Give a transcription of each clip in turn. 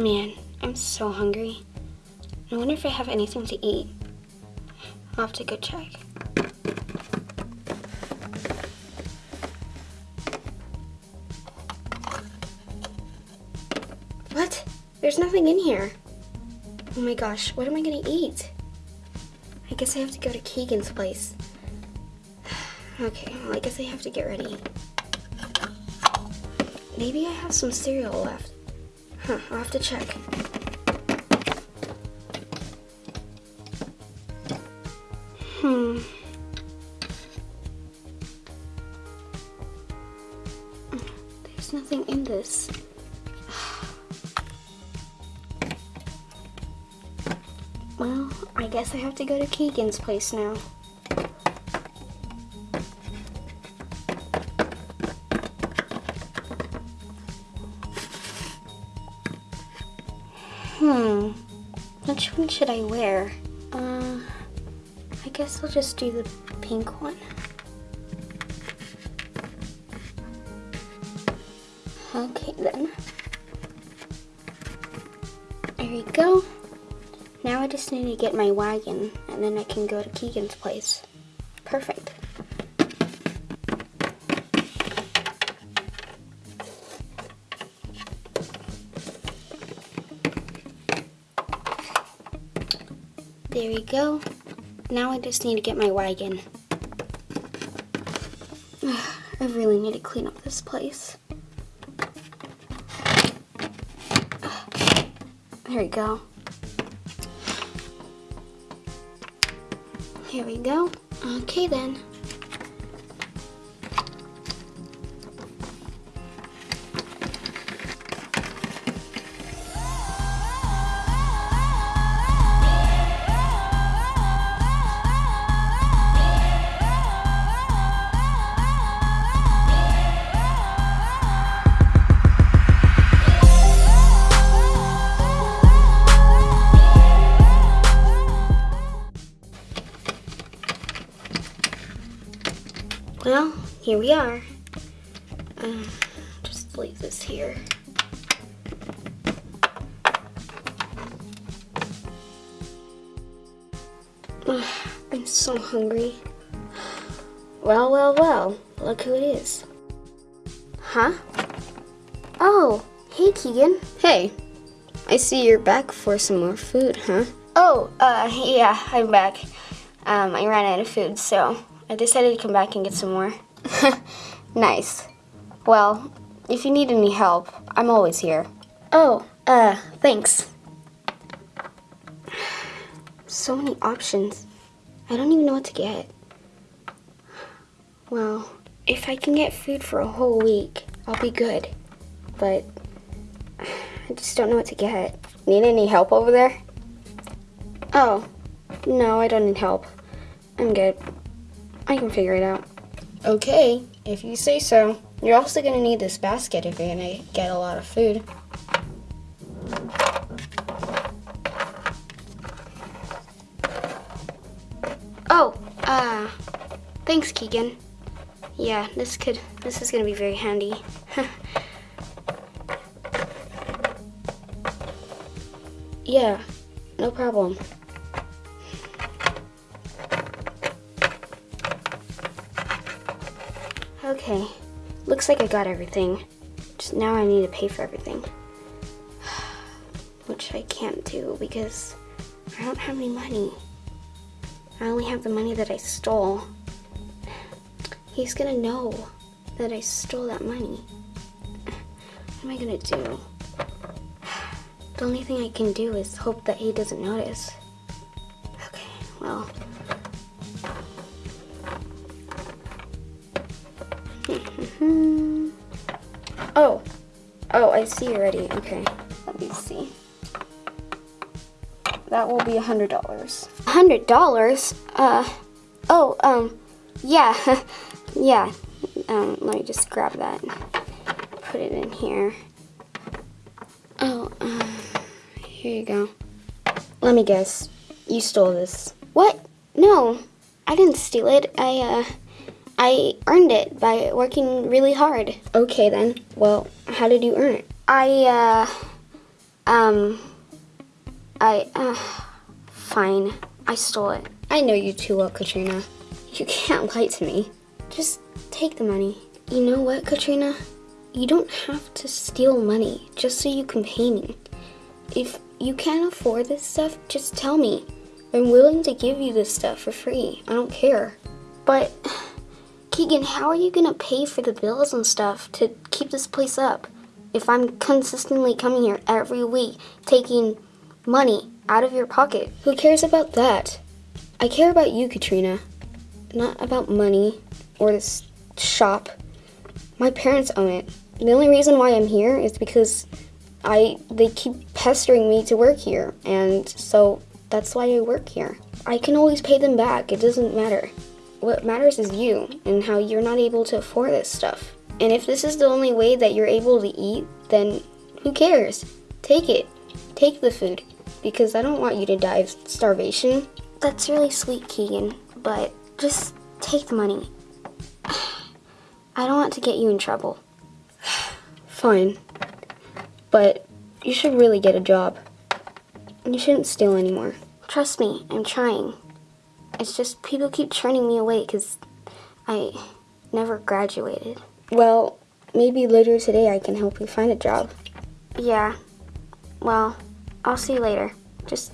Man, I'm so hungry. I wonder if I have anything to eat. I'll have to go check. What? There's nothing in here. Oh my gosh, what am I gonna eat? I guess I have to go to Keegan's place. Okay, well, I guess I have to get ready. Maybe I have some cereal left. Huh, I'll have to check. Hmm. There's nothing in this. Well, I guess I have to go to Keegan's place now. Hmm. Which one should I wear? Uh, I guess I'll just do the pink one. Okay then. There we go. Now I just need to get my wagon and then I can go to Keegan's place. Perfect. There we go. Now I just need to get my wagon. I really need to clean up this place. There we go. Here we go. Okay then. Well, here we are. Uh, just leave this here. Ugh, I'm so hungry. Well, well, well, look who it is. Huh? Oh, hey Keegan. Hey, I see you're back for some more food, huh? Oh, uh, yeah, I'm back. Um, I ran out of food, so I decided to come back and get some more. nice. Well, if you need any help, I'm always here. Oh, uh, thanks. So many options. I don't even know what to get. Well, if I can get food for a whole week, I'll be good. But I just don't know what to get. Need any help over there? Oh, no, I don't need help. I'm good. I can figure it out. Okay, if you say so. You're also gonna need this basket if you're gonna get a lot of food. Oh, uh, thanks, Keegan. Yeah, this could, this is gonna be very handy. yeah, no problem. Looks like I got everything. Just now I need to pay for everything. Which I can't do because I don't have any money. I only have the money that I stole. He's gonna know that I stole that money. What am I gonna do? The only thing I can do is hope that he doesn't notice. Okay, well. oh, oh, I see already. Okay, let me see. That will be a hundred dollars. A Hundred dollars? Uh, oh, um, yeah, yeah. Um, let me just grab that. Put it in here. Oh, uh, here you go. Let me guess. You stole this. What? No, I didn't steal it. I, uh, I earned it by working really hard. Okay then. Well, how did you earn it? I, uh, Um, I, uh, fine. I stole it. I know you too well, Katrina. You can't lie to me. Just take the money. You know what, Katrina? You don't have to steal money just so you can pay me. If you can't afford this stuff, just tell me. I'm willing to give you this stuff for free. I don't care. But, Keegan, how are you gonna pay for the bills and stuff to keep this place up? If I'm consistently coming here every week, taking money out of your pocket. Who cares about that? I care about you, Katrina. Not about money or this shop. My parents own it. The only reason why I'm here is because I they keep pestering me to work here, and so that's why I work here. I can always pay them back. It doesn't matter. What matters is you and how you're not able to afford this stuff. And if this is the only way that you're able to eat, then who cares? Take it. Take the food because I don't want you to die of starvation. That's really sweet, Keegan, but just take the money. I don't want to get you in trouble. Fine. But you should really get a job. You shouldn't steal anymore. Trust me, I'm trying. It's just people keep turning me away because I never graduated. Well, maybe later today I can help you find a job. Yeah. Well, I'll see you later. Just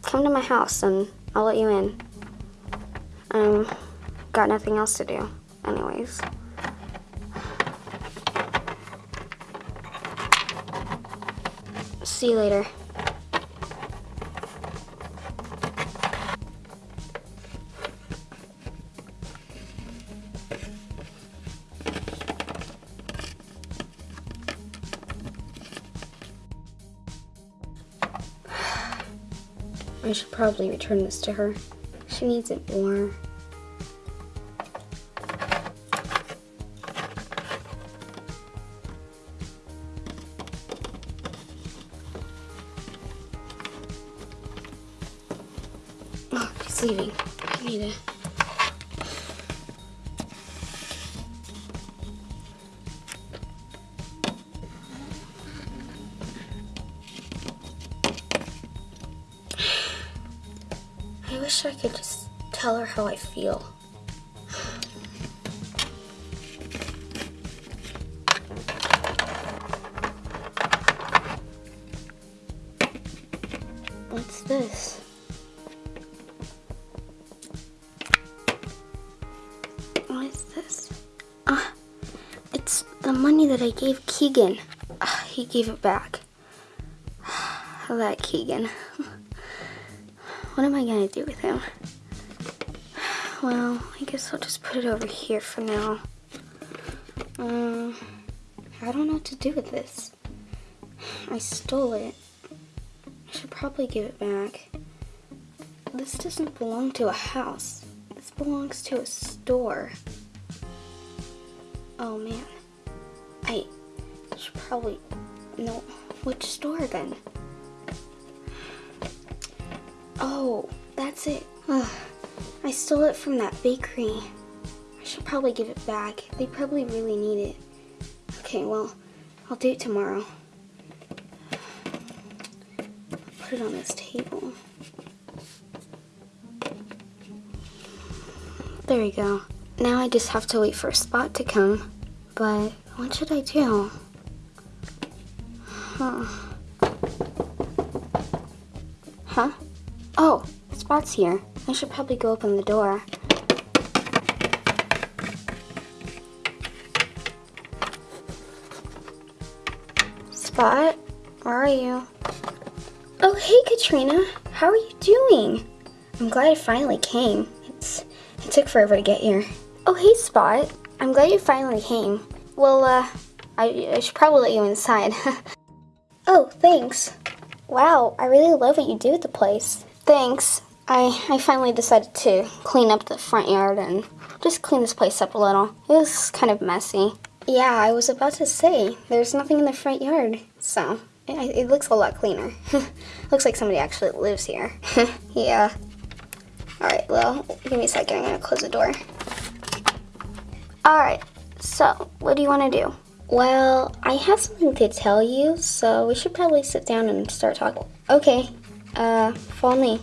come to my house and I'll let you in. Um, got nothing else to do, anyways. See you later. I should probably return this to her. She needs it more. Oh, she's leaving. I need to. I wish I could just tell her how I feel. What's this? What is this? Ah, it's the money that I gave Keegan. Ah, he gave it back. That Keegan. What am I gonna do with him? Well, I guess I'll just put it over here for now. Um, I don't know what to do with this. I stole it. I should probably give it back. This doesn't belong to a house. This belongs to a store. Oh man. I should probably know which store then. Oh, that's it. Ugh, I stole it from that bakery. I should probably give it back. They probably really need it. Okay, well, I'll do it tomorrow. I'll put it on this table. There we go. Now I just have to wait for a spot to come. But what should I do? Huh. Huh? Oh, Spot's here. I should probably go open the door. Spot, where are you? Oh, hey, Katrina. How are you doing? I'm glad I finally came. It's it took forever to get here. Oh, hey, Spot. I'm glad you finally came. Well, uh, I, I should probably let you inside. oh, thanks. Wow, I really love what you do with the place. Thanks. I, I finally decided to clean up the front yard and just clean this place up a little. It was kind of messy. Yeah, I was about to say, there's nothing in the front yard, so it, it looks a lot cleaner. looks like somebody actually lives here. yeah. Alright, well, give me a second, I'm gonna close the door. Alright, so, what do you want to do? Well, I have something to tell you, so we should probably sit down and start talking. Okay, uh, me.